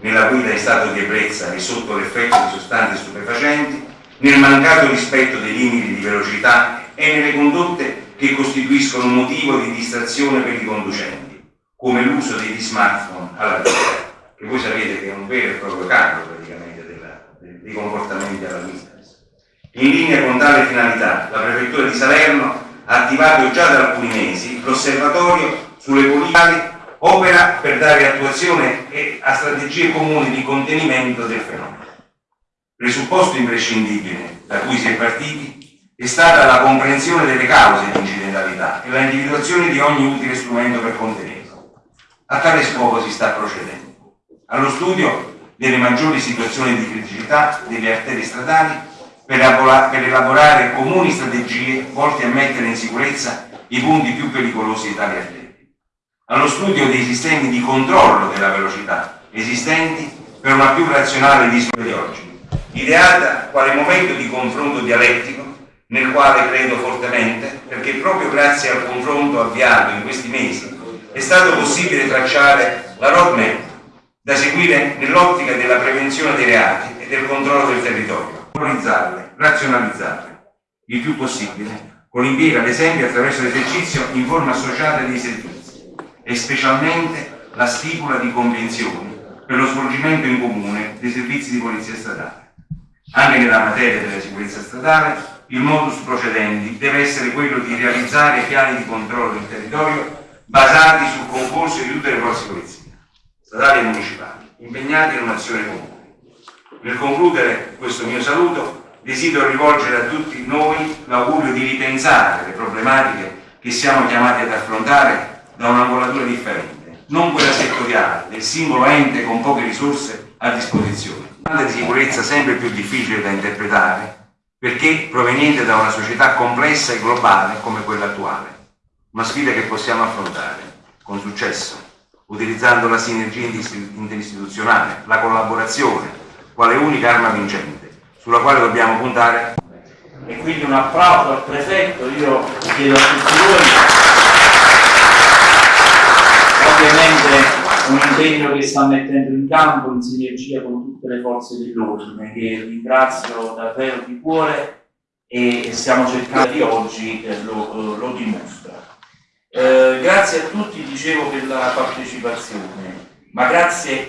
nella guida in stato di ebbrezza e sotto l'effetto di sostanze stupefacenti, nel mancato rispetto dei limiti di velocità e nelle condotte che costituiscono motivo di distrazione per i conducenti, come l'uso degli smartphone alla guida, che voi sapete che è un vero e proprio capo praticamente della, dei comportamenti alla guida. In linea con tale finalità, la Prefettura di Salerno ha attivato già da alcuni mesi l'osservatorio sulle politiche opera per dare attuazione a strategie comuni di contenimento del fenomeno. Presupposto imprescindibile da cui si è partiti è stata la comprensione delle cause di incidentalità e la individuazione di ogni utile strumento per contenerlo. A tale scopo si sta procedendo. Allo studio delle maggiori situazioni di criticità delle arterie stradali per elaborare comuni strategie volte a mettere in sicurezza i punti più pericolosi di tali arterie. Allo studio dei sistemi di controllo della velocità esistenti per una più razionale visione di oggi ideata quale momento di confronto dialettico nel quale credo fortemente, perché proprio grazie al confronto avviato in questi mesi è stato possibile tracciare la roadmap da seguire nell'ottica della prevenzione dei reati e del controllo del territorio, valorizzarle, razionalizzarle il più possibile, con l'impiego ad esempio attraverso l'esercizio in forma associata dei servizi e specialmente la stipula di convenzioni per lo svolgimento in comune dei servizi di polizia statale. Anche nella materia della sicurezza statale, il modus procedendi deve essere quello di realizzare piani di controllo del territorio basati sul concorso di tutte le forze di polizia, statali e municipali, impegnate in un'azione comune. Nel concludere questo mio saluto, desidero rivolgere a tutti noi l'augurio di ripensare le problematiche che siamo chiamati ad affrontare da un'angolatura differente, non quella settoriale del singolo ente con poche risorse a disposizione di sicurezza sempre più difficile da interpretare perché proveniente da una società complessa e globale come quella attuale. Una sfida che possiamo affrontare con successo, utilizzando la sinergia interistituzionale, la collaborazione, quale unica arma vincente, sulla quale dobbiamo puntare. E quindi un applauso al prefetto, io chiedo a tutti voi, un impegno che sta mettendo in campo in sinergia con tutte le forze dell'ordine che ringrazio davvero di cuore e stiamo cercando di oggi eh, lo, lo, dimostra. Eh, grazie a tutti, dicevo, per la partecipazione, ma grazie